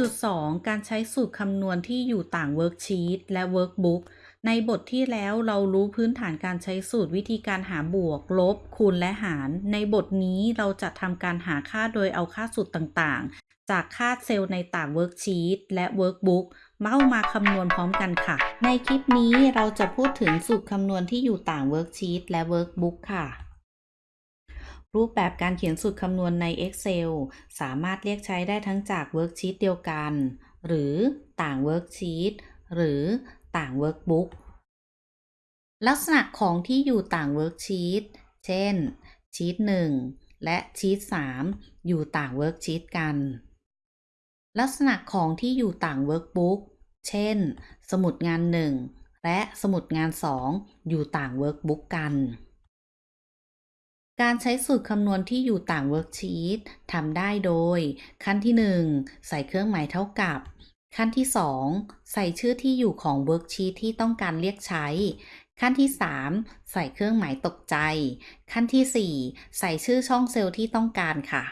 1.2 การใช้สูตรคำนวณที่อยู่ต่าง worksheet และ workbook ในบทที่แล้วเรารู้พื้นฐานการใช้สูตรวิธีการหาบวก ลบ คูณและหาร ในบทนี้เราจะทำการหาค่าโดยเอาค่าสูตรต่างๆ จากค่าเซลล์ในต่าง worksheet และ workbook มาเอามาคำนวณพร้อมกันค่ะ ในคลิปนี้เราจะพูดถึงสูตรคำนวณที่อยู่ต่าง worksheet และ workbook ค่ะ รูปแบบการเขียนสูตรคำนวณใน Excel สามารถเรียกใช้ได้ทั้งจาก worksheet เดียวกัน หรือต่าง worksheet หรือต่าง workbook ลักษณะของที่อยู่ต่าง worksheet เช่น ชีต1 และชีต3 อยู่ต่าง worksheet กัน ลักษณะของที่อยู่ต่าง workbook เช่น สมุดงาน 1 และสมุดงาน 2 อยู่ต่าง workbook กัน การใช้สูตรคำนวณที่อยู่ต่าง worksheet ทำได้โดย ขั้นที่ 1 ใส่เครื่องหมายเท่ากับ ขั้นที่ 2 ใส่ชื่อที่อยู่ของ worksheet ที่ต้องการเรียกใช้ ขั้นที่ 3 ใส่เครื่องหมายตกใจ ขั้นที่ 4 ใส่ชื่อช่องเซลล์ที่ต้องการค่ะ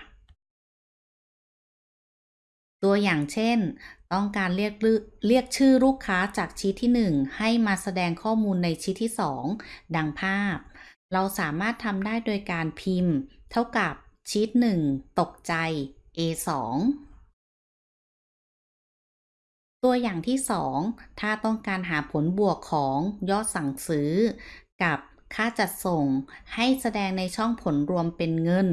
ตัวอย่างเช่น ต้องการเรียกเรียกชื่อลูกค้าจากชีทที่ 1 ให้มาแสดงข้อมูลในชีทที่ 2 ดังภาพ เราสามารถทำได้โดยการพิมพ์ เท่ากับชีท1ตกใจ A2 ตัวอย่างที่ 2 ถ้าต้องการหาผลบวกของยอดสั่งซื้อ กับค่าจัดส่งให้แสดงในช่องผลรวมเป็นเงิน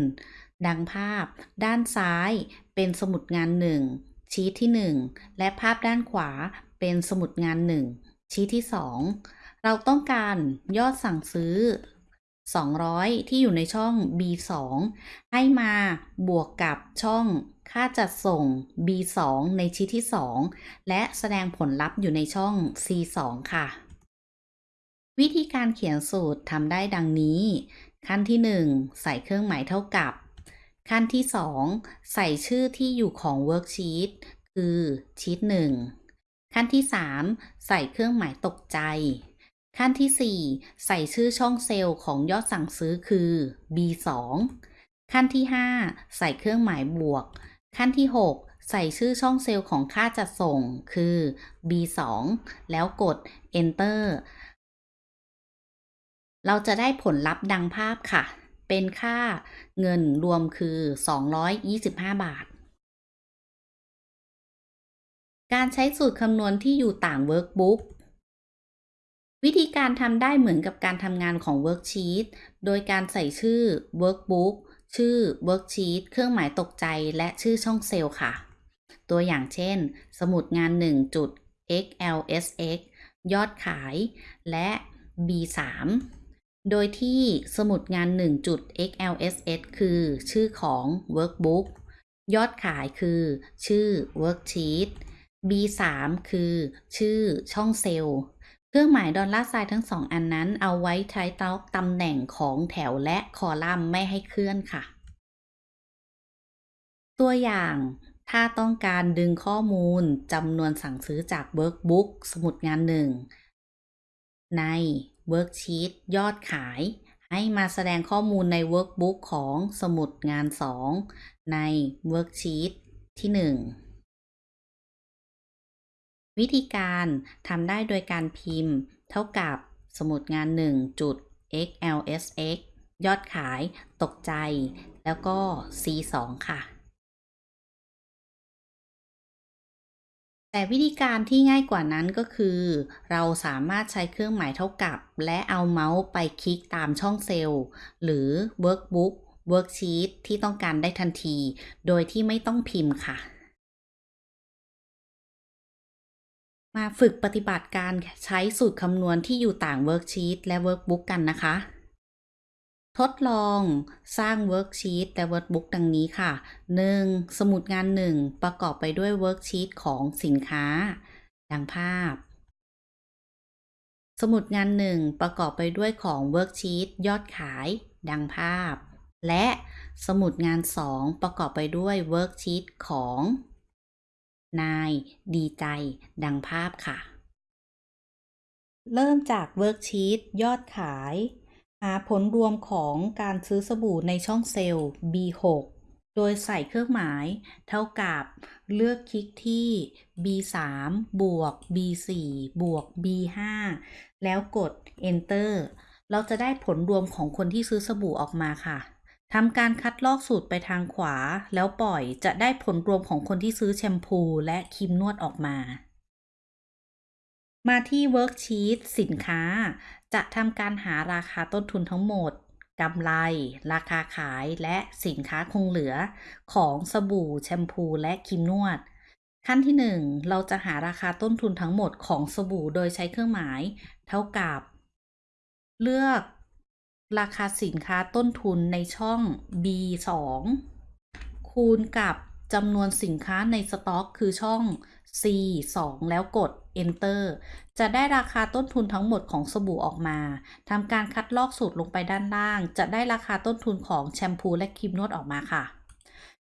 ดังภาพ ด้านซ้ายเป็นสมุดงาน 1 ชี้ที่ 1 และภาพด้านขวาเป็นสมุดงาน 1 ชี้ที่ 2 เราต้องการยอดสั่งซื้อ 200 ที่อยู่ในช่อง B2 ให้มาบวกกับช่องค่าจัดส่ง B2 ในชี้ที่ 2 และแสดงผลลัพธ์อยู่ในช่อง C2 ค่ะ วิธีการเขียนสูตรทำได้ดังนี้ ขั้นที่ 1 ใส่เครื่องหมายเท่ากับ ขั้นที่ 2 ใส่ชื่อที่อยู่ของเวิร์กชีตคือชีต1ขั้นที่ 3 ใส่เครื่องหมายตกใจ ขั้นที่ 4 ใส่ชื่อช่องเซลล์ของยอดสั่งซื้อคือ B2 ขั้นที่ 5 ใส่เครื่องหมายบวก ขั้นที่ 6 ใส่ชื่อช่องเซลล์ของค่าจัดส่งคือ B2 แล้วกด Enter เราจะได้ผลลัพธ์ดังภาพค่ะ เป็นค่าเงินรวมคือ 225 บาท การใช้สูตรคำนวณที่อยู่ต่าง workbook วิธีการทำได้เหมือนกับการทำงานของ worksheet โดยการใส่ชื่อ Workbook ชื่อ Worksheet เครื่องหมายตกใจ และชื่อช่องเซลล์ค่ะ ตัวอย่างเช่น สมุดงาน1จุด XLSX ยอดขาย และ B3 โดยที่สมุดงาน1จุด XLSX คือชื่อของ Workbook ยอดขายคือ ชื่อ Worksheet B3 คือ ชื่อช่องเซลล์ ครื่องหมายดอลลาร์ไซน์ทั้งสองอันนั้น เอาไว้ใช้ตำแหน่งของแถวและคอลัมน์ไม่ให้เคลื่อนค่ะ ตัวอย่างถ้าต้องการดึงข้อมูลจำนวนสั่งซื้อจาก Workbook สมุดงานหนึ่ง ใน Worksheet ยอดขาย ให้มาแสดงข้อมูลใน Workbook ของสมุดงาน 2 ใน Worksheet ที่ 1 วิธีการทำได้โดยการพิมพ์ เท่ากับสมุดงาน 1 จุด XLSX ยอดขายตกใจ แล้วก็ C2 ค่ะ แต่วิธีการที่ง่ายกว่านั้นก็คือ เราสามารถใช้เครื่องหมายเท่ากับ และเอาเมาส์ไปคลิกตามช่องเซลล์ หรือ Workbook Worksheet ที่ต้องการได้ทันที โดยที่ไม่ต้องพิมพ์ค่ะ มาฝึกปฏิบัติการใช้สูตรคำนวณที่อยู่ต่าง Worksheet และ Workbook กันนะคะ ทดลองสร้าง Worksheet และ Workbook ดังนี้ค่ะ 1. สมุดงาน 1 ประกอบไปด้วย Worksheet ของสินค้า ดังภาพ สมุดงาน 1 ประกอบไปด้วยของ Worksheet ยอดขาย ดังภาพ และสมุดงาน 2 ประกอบไปด้วย Worksheet ของ นาย ดีใจ ดังภาพค่ะ เริ่มจาก worksheet ยอดขาย หาผลรวมของการซื้อสบู่ในช่องเซลล์ B6 โดยใส่เครื่องหมาย เท่ากับเลือกคลิกที่ B3 บวก B4 บวก B5 แล้วกด Enter เราจะได้ผลรวมของคนที่ซื้อสบู่ออกมาค่ะ ทำการคัดลอกสูตรไปทางขวา แล้วปล่อยจะได้ผลรวมของคนที่ซื้อแชมพูและครีมนวดออกมา มาที่ Worksheet สินค้า จะทำการหาราคาต้นทุนทั้งหมดกำไร ราคาขายและสินค้าคงเหลือของสบู่แชมพูและครีมนวด ขั้นที่ 1 เราจะหาราคาต้นทุนทั้งหมดของสบู่โดยใช้เครื่องหมาย เท่ากับ เลือก ราคาสินค้าต้นทุนในช่อง B2 คูณกับจำนวนสินค้าในสต็อกคือช่อง C2 แล้วกด Enter จะได้ราคาต้นทุนทั้งหมดของสบู่ออกมาทำการคัดลอกสูตรลงไปด้านล่าง จะได้ราคาต้นทุนของแชมพูและครีมนวดออกมาค่ะ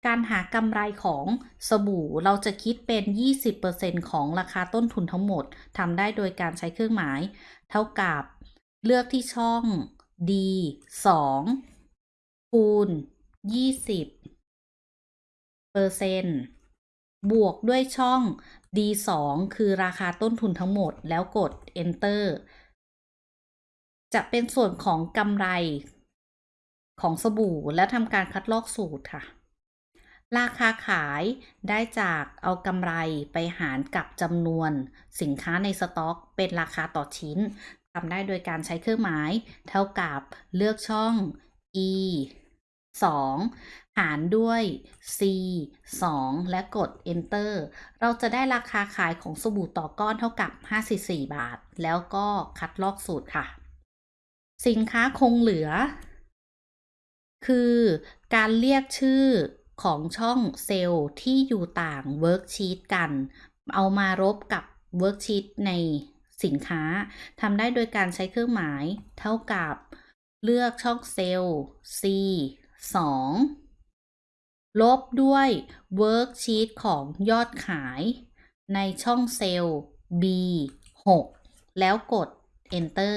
การหากำไรของสบู่เราจะคิดเป็น 20%ของราคาต้นทุนทั้งหมดทำได้โดยการใช้เครื่องหมาย เท่ากับเลือกที่ช่อง D 2คูณ20เปอร์เซ็นต์บวกด้วยช่อง D2 คือราคาต้นทุนทั้งหมดแล้วกด Enter จะเป็นส่วนของกำไรของสบู่และทำการคัดลอกสูตรค่ะ ราคาขายได้จากเอากำไรไปหารกับจำนวนสินค้าในสต็อก เป็นราคาต่อชิ้น ทำได้โดยการใช้เครื่องหมาย เท่ากับเลือกช่อง E 2 หารด้วย C 2 และกด Enter เราจะได้ราคาขายของสบู่ต่อก้อนเท่ากับ 54 บาท แล้วก็คัดลอกสูตรค่ะ สินค้าคงเหลือ คือการเรียกชื่อของช่องเซลล์ที่อยู่ต่าง worksheet กัน เอามาลบกับ worksheet ใน สินค้าทำได้โดยการใช้เครื่องหมาย เท่ากับเลือกช่องเซลล์ C 2 ลบด้วย Worksheet ของยอดขาย ในช่องเซลล์ B 6แล้วกด Enter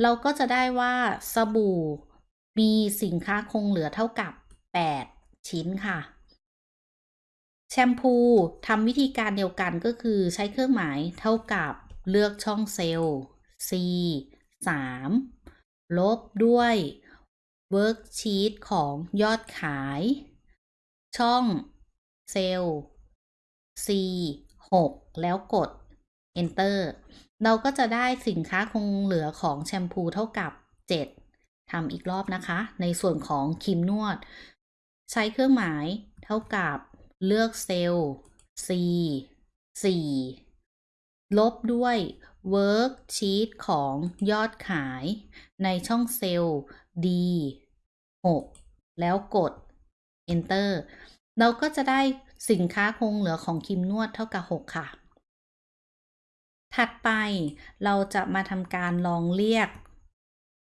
เราก็จะได้ว่าสบู่มีสินค้าคงเหลือเท่ากับ 8 ชิ้นค่ะ แชมพูทำวิธีการเดียวกันก็คือใช้เครื่องหมายเท่ากับ เลือกช่องเซลล์ C 3ลบด้วย Worksheet ของยอดขาย ช่องเซลล์ C 6แล้วกด Enter เราก็จะได้สินค้าคงเหลือของแชมพูเท่ากับ 7ทำอีกรอบนะคะ ในส่วนของครีมนวด ใช้เครื่องหมายเท่ากับเลือกเซลล์ C 4 ลบด้วย Worksheet ของยอดขายในช่องเซลล์ D 6แล้วกด Enter เราก็จะได้สินค้าคงเหลือของครีมนวดเท่ากับ 6 ค่ะ ถัดไปเราจะมาทำการลองเรียก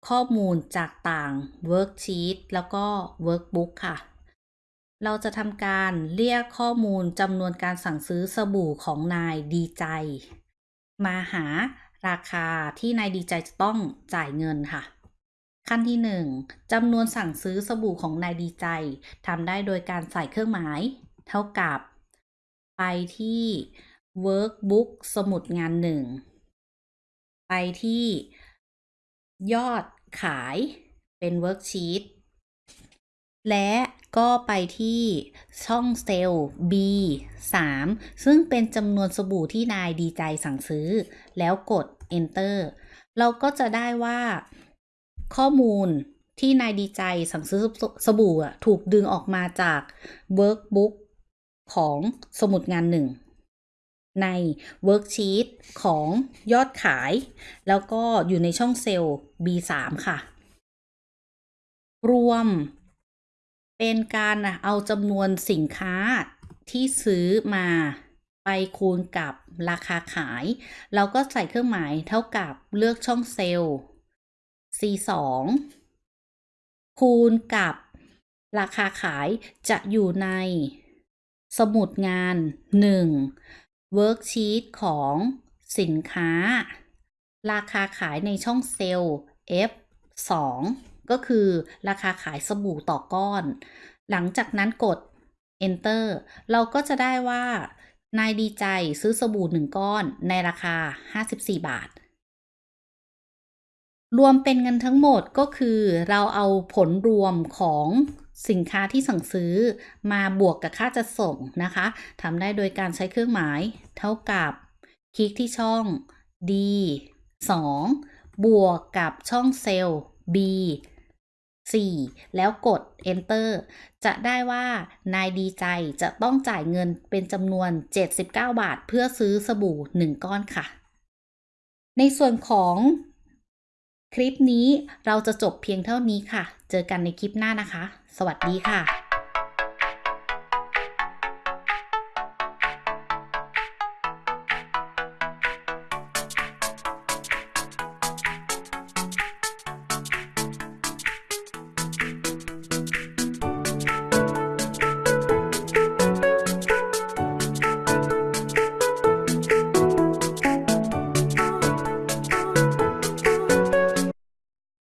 ข้อมูลจากต่าง Worksheet แล้วก็ Workbook ค่ะ เราจะทำการเรียกข้อมูลจำนวนการสั่งซื้อสบู่ของนายดีใจ มาหาราคาที่นายดีใจจะต้องจ่ายเงินค่ะ ขั้นที่ 1จำนวนสั่งซื้อสบู่ของนายดีใจทำได้โดยการใส่เครื่องหมาย เท่ากับ ไปที่ Workbook สมุดงานหนึ่งไปที่ยอดขายเป็น Worksheet และ ก็ไปที่ช่องเซลล์ B 3 ซึ่งเป็นจำนวนสบู่ที่นายดีใจสั่งซื้อ แล้วกด Enter เราก็จะได้ว่าข้อมูลที่นายดีใจสั่งซื้อสบู่ถูกดึงออกมาจาก Workbook ของสมุดงานหนึ่ง ใน Worksheet ของยอดขาย แล้วก็อยู่ในช่องเซลล์ B3 ค่ะ รวม เป็นการเอาจำนวนสินค้าที่ซื้อมาไปคูณกับราคาขาย เราก็ใส่เครื่องหมายเท่ากับเลือกช่องเซลล์ C2 คูณกับราคาขายจะอยู่ในสมุดงาน1 Worksheet ของสินค้า ราคาขายในช่องเซลล์ F2 ก็คือราคาขายสบู่ต่อก้อน หลังจากนั้นกด enter เราก็จะได้ว่านายดีใจซื้อสบู่หนึ่งก้อนในราคา 54 บาท รวมเป็นเงินทั้งหมดก็คือเราเอาผลรวมของสินค้าที่สั่งซื้อมาบวกกับค่าจัดส่งนะคะทำได้โดยการใช้เครื่องหมาย เท่ากับ คลิกที่ช่อง D 2 บวกกับช่องเซลล์ B 4 แล้วกด Enter จะได้ว่านายดีใจจะต้องจ่ายเงินเป็นจำนวน 79 บาท เพื่อซื้อสบู่ 1 ก้อนค่ะ ในส่วนของคลิปนี้เราจะจบเพียงเท่านี้ค่ะ เจอกันในคลิปหน้านะคะ สวัสดีค่ะ